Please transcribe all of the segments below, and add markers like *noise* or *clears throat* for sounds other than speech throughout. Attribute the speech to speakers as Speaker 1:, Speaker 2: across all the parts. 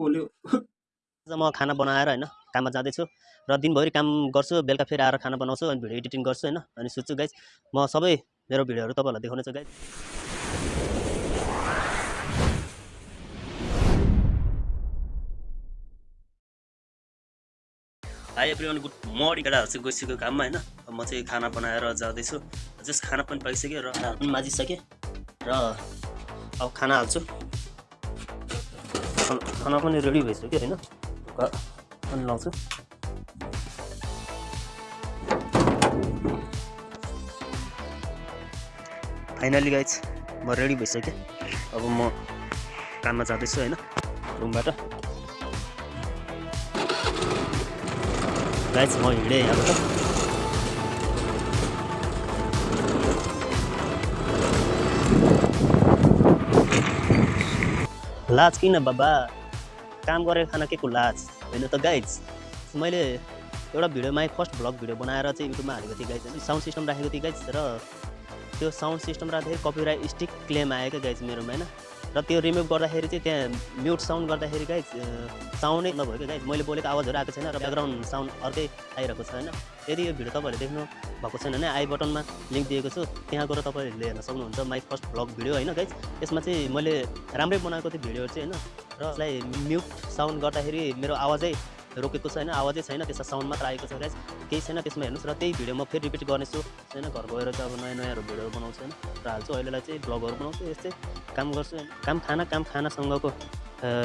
Speaker 1: पोल्यो
Speaker 2: आज म खाना बनाएर होइन काममा जाँदैछु र दिनभरि काम गर्छु बेलुका फेरि आएर खाना बनाउँछु अनि भिडियो एडिटिङ गर्छु होइन अनि सोध्छु गाइज म सबै मेरो भिडियोहरू तपाईँहरूलाई देखाउनेछु guys hi everyone good morning केटाहरू चाहिँ गइसक्यो काममा होइन म चाहिँ खाना बनाएर जाँदैछु। जस्ट खाना पनि पाइसकेँ र पनि माझिसकेँ र अब खाना हाल्छु। खाना पनि रेडी भइसक्यो होइन? ढुक्का पनि लाउँछु। फाइनली गाइज म रेडी भइसकेँ। अब म काममा जाँदैछु होइन? रुमबाट। गाइज म हिँडेँ यहाँबाट। लाज किन बाबा काम गरेर खाना के को लाज होइन त गाइज मैले एउटा भिडियोमा फर्स्ट भ्लग भिडियो बनाएर चाहिँ युट्युबमा हालेको थिएँ गाइज होइन साउन्ड सिस्टम राखेको थिएँ गाइज र त्यो साउन्ड सिस्टम राख्दाखेरि कपिराइट स्टिक क्लेम आयो क्या गाइज मेरोमा होइन? र त्यो रिमुभ गर्दाखेरि चाहिँ त्यहाँ म्युट साउन्ड गर्दाखेरि गाइज साउन्डै नभयो क्या गाइज मैले बोलेको आवाजहरू आएको छैन र ब्याकग्राउन्ड साउन्ड अर्कै आइरहेको छ होइन। यदि यो भिडियो तपाईँहरूले देख्नु भएको छैन भने आई बटनमा लिङ्क दिएको छु। त्यहाँ गएर तपाईँहरूले हेर्न सक्नुहुन्छ माई फर्स्ट भ्लग भिडियो होइन गाइज त्यसमा चाहिँ मैले राम्रै बनाएको थिएँ भिडियोहरू चाहिँ होइन। र यसलाई म्युट साउन्ड गर्दाखेरि मेरो आवाजै रोकेको छ होइन। आवाजै छैन त्यसमा साउन्ड मात्र आएको छ गाइज केही छैन त्यसमा हेर्नुहोस् र त्यही भिडियो म फेरि रिपिट गर्नेछु। होइन घर गएर चाहिँ अब नयाँ नयाँहरू भिडियोहरू बनाउँछु होइन। र हाल्छु अहिलेलाई चाहिँ ब्लगहरू बनाउँछु। यस्तै काम गर्छु काम खाना काम खानासँगको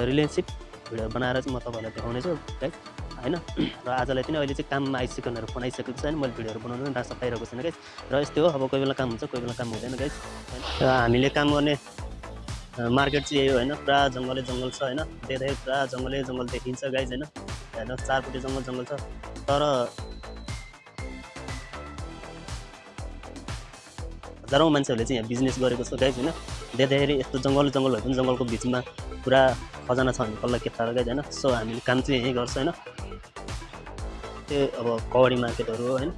Speaker 2: रिलेसनसिप भिडियो बनाएर चाहिँ म तपाईँहरूलाई देखाउनेछु है? होइन? र आजलाई पनि अहिले चाहिँ काममा आइसकेकोहरू फोन आइसकेको छ होइन मैले भिडियोहरू बनाउनु पनि रास पाइरहेको छैन गाइज र यस्तै हो अब कोही बेला काम हुन्छ कोही बेला काम हुँदैन गाइज र हामीले काम गर्ने मार्केट चाहिँ यही हो होइन? पुरा जङ्गलै जङ्गल छ होइन? देख्दाखेरि पुरा जङ्गलै जङ्गल देखिन्छ गाइज होइन? होइन? चारपट्टि जङ्गल जङ्गल छ। तर हजारौँ मान्छेहरूले चाहिँ यहाँ बिजनेस गरेको छ गाइज होइन? देख्दाखेरि यस्तो जङ्गल जङ्गल भए पनि जङ्गलको बिचमा पुरा खजाना छ भने कसलाई के थाहा गाइज होइन? सो हामीले काम चाहिँ यहीँ गर्छ होइन। त्यो अब कवडी मार्केटहरू होइन।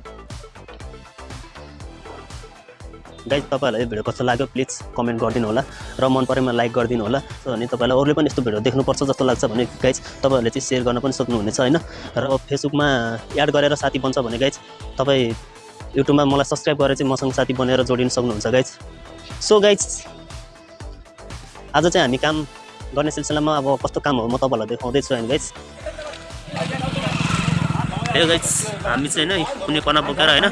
Speaker 2: गाइज तपाईँहरूलाई यो भिडियो कस्तो लाग्यो? प्लिज कमेन्ट गरिदिनु होला र मन परेमा लाइक गरिदिनु होला सो अनि तपाईँलाई अरूले पनि यस्तो भिडियो देख्नुपर्छ जस्तो लाग्छ भने गाइज तपाईँहरूले चाहिँ सेयर गर्न पनि सक्नुहुनेछ होइन। र फेसबुकमा एड गरेर साथी बन्छ भने गाइज तपाईँ युट्युबमा मलाई सब्सक्राइब गरेर चाहिँ मसँग साथी बनेर जोडिन सक्नुहुन्छ गाइज सो गाइज आज चाहिँ हामी काम गर्ने सिलसिलामा अब कस्तो काम हो म तपाईँहरूलाई देखाउँदैछु होइन गाइज हे गाइज हामी चाहिँ होइन कुनै कना बोकेर होइन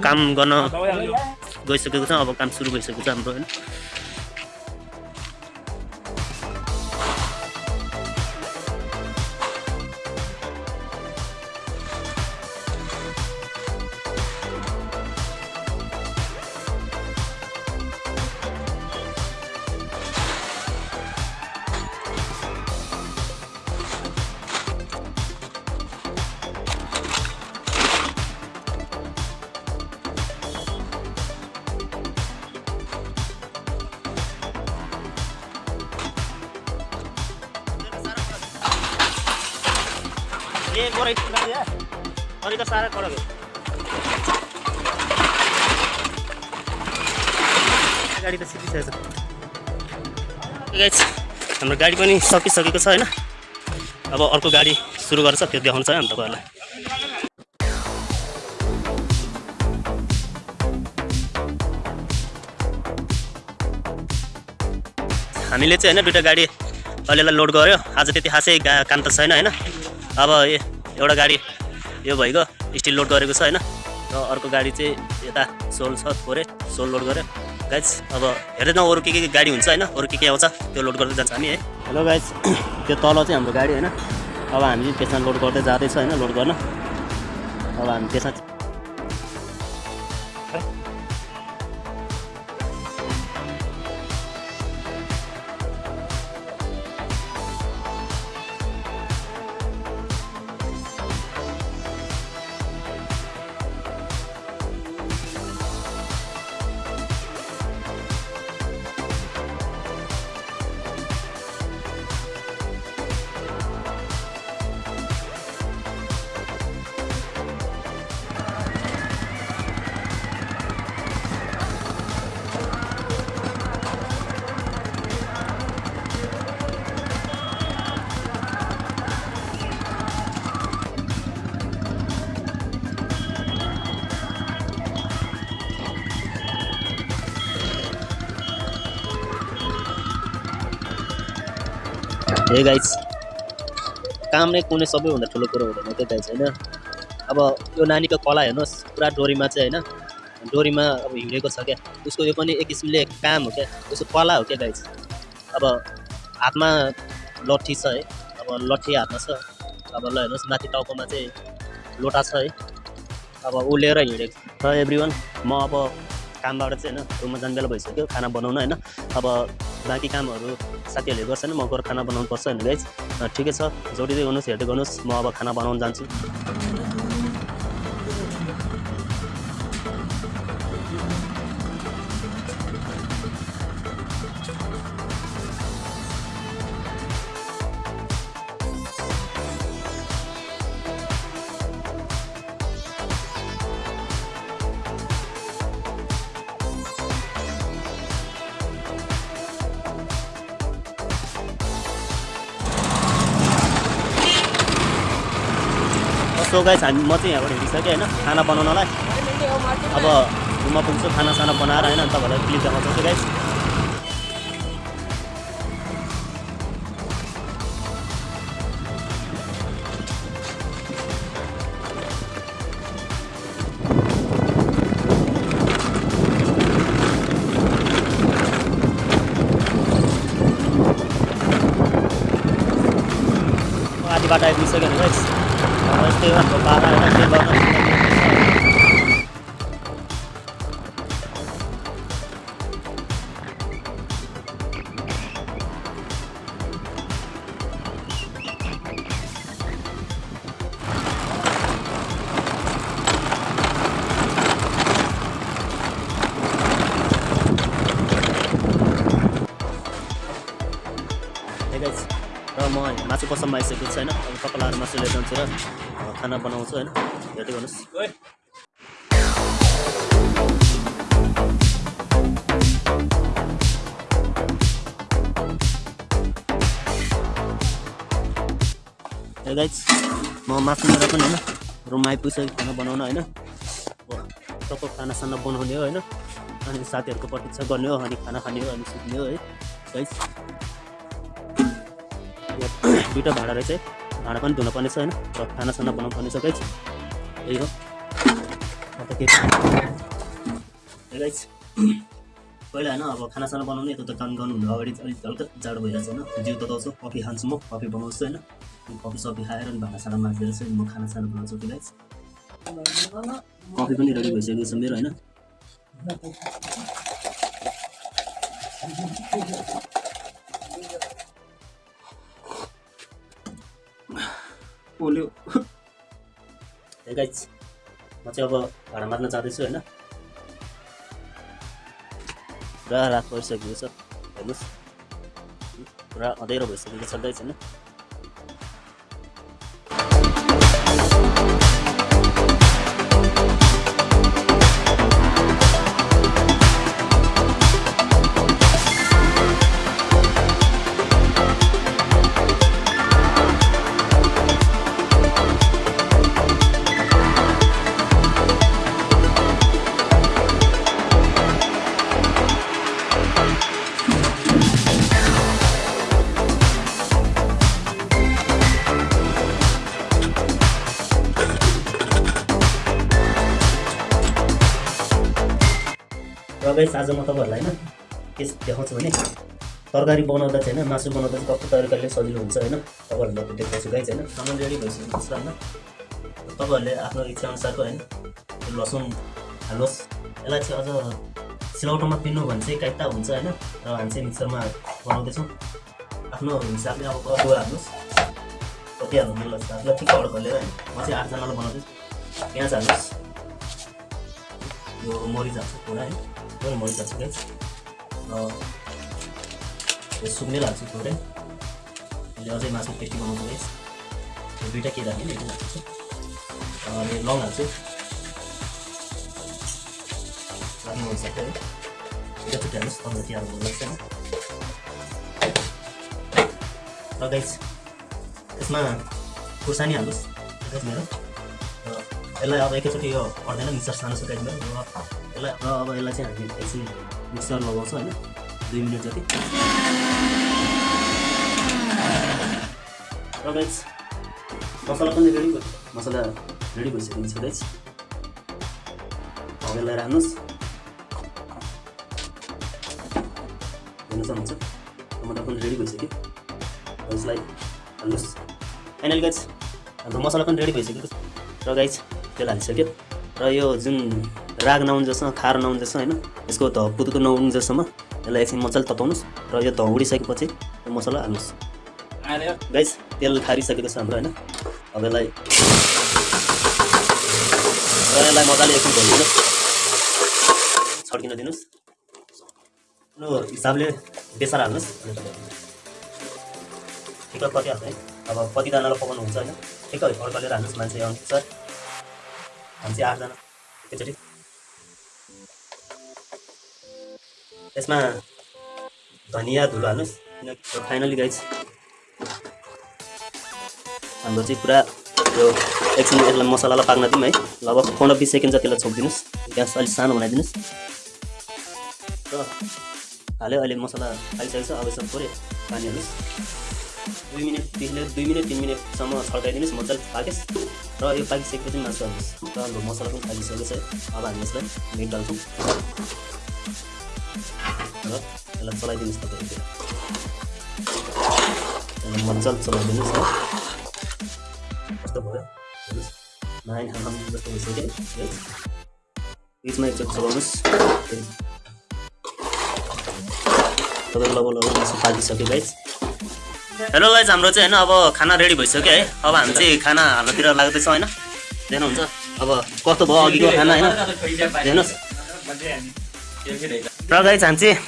Speaker 2: काम गर्न गइसकेको छ अब काम सुरु भइसकेको छ हाम्रो होइन। अनि त साह्रै कडक गाडी त सिकिसकेको छ हाम्रो गाडी पनि सकिसकेको छ होइन? अब अर्को गाडी सुरु गर्छ त्यो देखाउँछ हामी तपाईँहरूलाई हामीले चाहिँ होइन दुइटा गाडी अहिलेलाई लोड गऱ्यो आज त्यति खासै काम त छैन होइन? अब एउटा गाडी यो भइगयो स्टिल लोड गरेको छ होइन। र अर्को गाडी चाहिँ यता सोल छ थोरै सोल लोड गऱ्यो गाइज अब हेर्दै न अरू के के गाडी हुन्छ होइन अरू के के आउँछ त्यो लोड गर्दै जान्छ हामी है। हेलो गाइज *clears throat* त्यो तल चाहिँ हाम्रो गाडी होइन। अब हामी त्यसमा लोड गर्दै जाँदैछ होइन लोड गर्न। अब हामी त्यसमा हे गाइस काम नै कुनै सबैभन्दा ठुलो कुरो हुँदैन त्यो गाइस होइन? अब यो नानीको कला हेर्नुहोस् पुरा डोरीमा चाहिँ होइन? डोरीमा अब हिँडेको छ क्या। उसको यो पनि एक किसिमले काम हो क्या। उसको कला हो क्या गाइस अब हातमा लट्ठी छ है? अब लट्ठी हातमा छ। अब ल हेर्नुहोस् माथि टाउकोमा चाहिँ लोटा छ है? अब ऊ लिएर हिँडेको र एभ्री वान म अब कामबाट चाहिँ होइन रुममा जाने बेला भइसक्यो। खाना बनाउन होइन? अब बाँकी कामहरू साथीहरूले गर्छन् म गएर खाना बनाउनु पर्छ होइन गाइज ठिकै छ। जोडिँदै गर्नुहोस् हेर्दै गर्नुहोस् म अब खाना बनाउनु जान्छु। सो गाइस हामी म चाहिँ यहाँबाट हिँडिसकेँ होइन खाना बनाउनलाई। अब रुममा पुग्छु खानासाना बनाएर होइन तपाईँहरूलाई क्लिप देखाउँछु गाइस। आधी बाटो आइपुगिसक्यो नि गाइस। अब यस्तै हो बाह्र होइन म मासु पसलमा आइसकेको छु होइन अब तपाईँलाई मासु लिएर जान्छु र खाना बनाउँछु होइन। हेर्दै गर्नुहोस्। गाइज म मासु लिएर पनि होइन रुममा आइपुगिसकेँ खाना बनाउन होइन। सबको खानासाना बनाउने हो होइन। अनि साथीहरूको प्रतीक्षा गर्ने हो अनि खाना खाने हो अनि सुत्ने हो है। गाइज यहाँ दुइटा भाँडा रहेछ है। भाँडा पनि धुनुपर्ने छ होइन र खानासाना बनाउनु पर्ने छ गाइज यही हो। अन्त के गाइज पहिला होइन अब खानासाना बनाउने यता त काम गर्नुभन्दा अगाडि अलिक हल्का जाडो भइरहेको छ होइन। जिउ तताउँछु कफी खान्छु म कफी बनाउँछु होइन। कफी सफी खाएर अनि भाँडासाँडा माझेर चाहिँ म खानासाना बनाउँछु कि गाइज कफी पनि रेडी भइसकेको छ मेरो होइन। पोल्यो गाइज *laughs* म चाहिँ अब भाँडा मार्न जाँदैछु होइन। पुरा रात परिसकेको छ हेर्नुहोस्। पुरा अँध्यारो भइसकेको छ गाइज होइन। गाइस आज म तपाईँहरूलाई होइन के देखाउँछु भने तरकारी बनाउँदा चाहिँ होइन मासु बनाउँदा चाहिँ कस्तो तरिकाले सजिलो हुन्छ होइन तपाईँहरूलाई त्यो देखाउँछु गाइस होइन। सामान रेडी भइसकेको छ होइन। तपाईँहरूले आफ्नो इच्छाअनुसारको होइन लसुन हाल्नुहोस् यसलाई चाहिँ अझ सिलौटोमा पिन्नु भने चाहिँ काइता हुन्छ होइन र हामी चाहिँ मिक्सरमा बनाउँदैछौँ। आफ्नो हिसाबले अब अदुवा हाल्नुहोस्। कति हाल्नु मन लाग्छ? आफूलाई ठिक अडक हालेर होइन म चाहिँ आठजनालाई बनाउँदैछु। प्याज हाल्नुहोस्। यो मरिच हाल्छु थोडा है मरिच हाल्छु गाइस यो सुक्ने हाल्छु थोरै अहिले अझै मासु टेस्टी बनाउँछु गाइस यो दुइटा के राखेँ नि हाल्छु अनि लङ हाल्छु हिसाबले है दुइटा छुट्टी हाल्नुहोस् तपाईँलाई तिहार मन लाग्छ र गाइस यसमा खुर्सानी हाल्नुहोस्। मेरो। यसलाई अब एकैचोटि यो पर्दैन मिक्सर सानो गाइस मेरो र यसलाई र अब यसलाई चाहिँ हामी एकछिन मिक्सर लगाउँछौँ होइन दुई मिनट जति। र गाइज मसला पनि रेडी भयो। मसला रेडी भइसकेको छ गाइज हवेलाई राख्नुहोस्। हेर्नु सक्नुहुन्छ टमाटर पनि रेडी भइसक्यो। यसलाई हाल्नुहोस्। फाइनल गाइज हाम्रो मसला पनि रेडी भइसक्यो र गाइज तेल हालिसक्यो र यो जुन राग नहुन्जेलसम्म खार नहुन्जेलसम्म होइन यसको ध पुतुको नहुन्जेलसम्म यसलाई एकछिन मजाले तताउनुहोस् र यो ध उडिसकेपछि यो मसला हाल्नुहोस्। गाइज तेल खारिसकेको छ हाम्रो होइन। अब यसलाई र यसलाई मजाले एकछिन भइदिनुहोस् छड्किन दिनुहोस्। आफ्नो हिसाबले बेसार हाल्नुहोस्। ठिक्क कति हाल्छ है? अब कतिजनालाई पकाउनु हुन्छ होइन? ठिक्क अर्काले हाल्नुहोस् मान्छे अनुसार हामी चाहिँ आठजना एकैचोटि यसमा धनियाँ धुलो हाल्नुहोस् किनकि फाइनली गाइज हाम्रो चाहिँ पुरा यो एकछिन यसलाई मसलालाई पाक्न दिउँ है लगभग पन्ध्र बिस सेकेन्ड जतिलाई छोपिदिनुहोस् ग्यास अलिक सानो बनाइदिनुहोस् र हाल्यो अहिले मसला खाइसकेको छ अब यसमा थोरै पानी हाल्नुहोस् दुई मिनटदेखि लिएर दुई मिनट तिन मिनटसम्म छड्काइदिनुहोस् मजाले पाकेस् र यो पाकिसकेपछि मासु हाल्नुहोस् र हाम्रो मसला पनि पाकिसकेको छ अब हामी यसलाई मिट डाल्छौँ। र यसलाई चलाइदिनुहोस् तपाईँहरू यसलाई मजाले चलाइदिनुहोस् है। कस्तो भयो? नाइन हाम जस्तो भइसक्यो। बिचमा एकचोटि चलाउनुहोस्। तपाईँको लगभग लगभग मासु पाकिसक्यो गाइज हेलो गाइज हाम्रो चाहिँ होइन अब खाना रेडी भइसक्यो है। अब हामी चाहिँ खाना हाल्नतिर लाग्दैछ होइन। हेर्नुहुन्छ अब कस्तो भयो अघिको खाना होइन। हेर्नुहोस् र गाइज हामी चाहिँ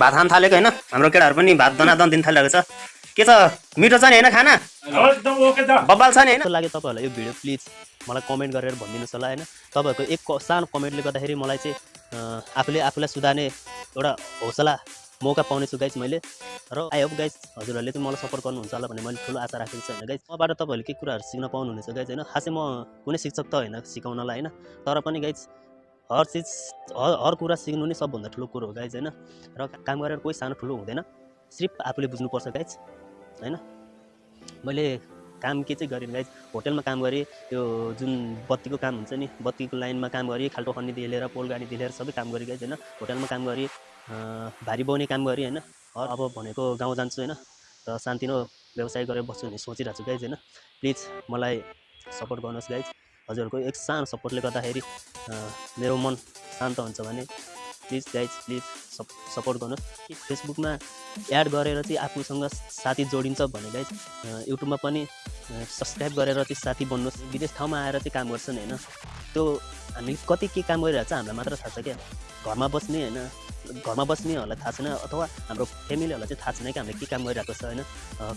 Speaker 2: भात खान थालेको होइन। हाम्रो केटाहरू पनि भात दनादन दिन थालिरहेको छ। के छ? मिठो छ नि होइन खाना? बब्बाल छ नि होइन। लाग्यो तपाईँहरूलाई यो भिडियो? प्लिज मलाई कमेन्ट गरेर भनिदिनुहोस् होला होइन। तपाईँहरूको एक सानो कमेन्टले गर्दाखेरि मलाई चाहिँ आफूले आफूलाई सुधार्ने एउटा हौसला मौका पाउनेछु गाइज मैले। र आई होप गाइज हजुरहरूले चाहिँ मलाई सपोर्ट गर्नुहुन्छ होला भन्ने मैले ठुलो आशा राखेको छु होइन गाइज मबाट तपाईँहरूले के कुराहरू सिक्न पाउनुहुनेछ गाइज होइन? खासै म कुनै शिक्षक त होइन सिकाउनलाई होइन। तर पनि गाइज हर चिज हर कुरा सिक्नु नै सबभन्दा ठुलो कुरो हो गाइज होइन। र काम गरेर कोही सानो ठुलो हुँदैन। सिर्फ आफूले बुझ्नुपर्छ गाइज होइन। मैले काम के चाहिँ गरेँ गाइज होटेलमा काम गरेँ त्यो जुन बत्तीको काम हुन्छ नि बत्तीको लाइनमा काम गरेँ खाल्टो खन्नेदेखि लिएर पोल गाडीदेखि लिएर सबै काम गरेँ गाइज होइन। होटेलमा काम गरेँ। भारी बाउने काम गरेँ होइन। अब भनेको गाउँ जान्छु होइन। र सानतिनो व्यवसाय गरेर बस्छु भन्ने सोचिरहेको छु गाइज होइन। प्लिज मलाई सपोर्ट गर्नुहोस् गाइज हजुरहरूको एक सानो सपोर्टले गर्दाखेरि मेरो मन शान्त हुन्छ भने प्लिज गाइज प्लिज सप सपोर्ट गर्नुहोस्। फेसबुकमा एड गरेर चाहिँ आफूसँग साथी जोडिन्छ भने गाइज युट्युबमा पनि सब्सक्राइब गरेर चाहिँ साथी बन्नुहोस्। विदेश ठाउँमा आएर चाहिँ काम गर्छन् होइन। त्यो हामी कति के काम गरिरहेको छ हामीलाई मात्र थाहा छ क्या। घरमा बस्ने होइन। घरमा बस्नेहरूलाई थाहा छैन अथवा हाम्रो फ्यामिलीहरूलाई चाहिँ थाहा छैन कि हामीले के काम गरिरहेको छ होइन?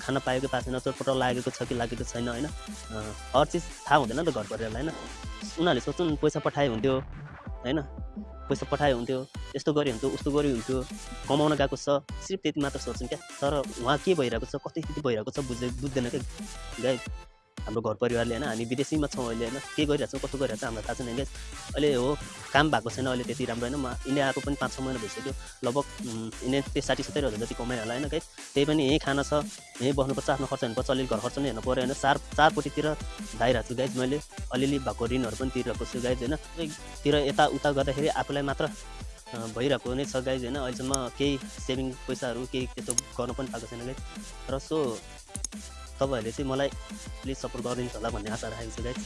Speaker 2: खाना पाएको पाएको छैन चोटपट लागेको छ कि लागेको छैन होइन? हर चिज थाहा हुँदैन नि त घर परिवारलाई होइन? उनीहरूले सोच्छन् पैसा पठाए हुन्थ्यो होइन? पैसा पठाए हुन्थ्यो यस्तो गऱ्यो हुन्थ्यो उस्तो गऱ्यो हुन्थ्यो कमाउन गएको छ सिर्फ त्यति मात्र सोच्छन् क्या? तर उहाँ के भइरहेको छ कति स्थिति भइरहेको छ बुझ्दै बुझ्दैन क्या? गाई हाम्रो घर परिवारले होइन हामी विदेशीमा छौँ अहिले होइन के गरिरहेको छौँ कस्तो गरिरहेको छ हामीलाई थाहा छैन अहिले हो काम भएको छैन अहिले त्यति राम्रो होइन। म इन्डिया आएको पनि पाँच छ महिना भइसक्यो। लगभग इन्डिया त्यही साठी सत्तरी हजार जति कमाइ होला होइन गाइस। त्यही पनि यहीँ खाना छ यहीँ बस्नुपर्छ आफ्नो खर्च हेर्नुपर्छ अलिअलि घर खर्च नै हेर्नु पऱ्यो होइन। चार चारपट्टितिर धाइरहेको छु गाइज मैले अलिअलि भएको ऋणहरू पनि तिरेको छु गाइज होइन। तिर यताउता गर्दाखेरि आफूलाई मात्र भइरहेको नै छ गाइज होइन। अहिलेसम्म केही सेभिङ पैसाहरू केही त्यस्तो गर्नु पनि पाएको छैन गाइज र सो तपाईँहरूले चाहिँ मलाई प्लिज सपोर्ट गरिदिनुहोस् होला भन्ने आशा राखेको छु गाइज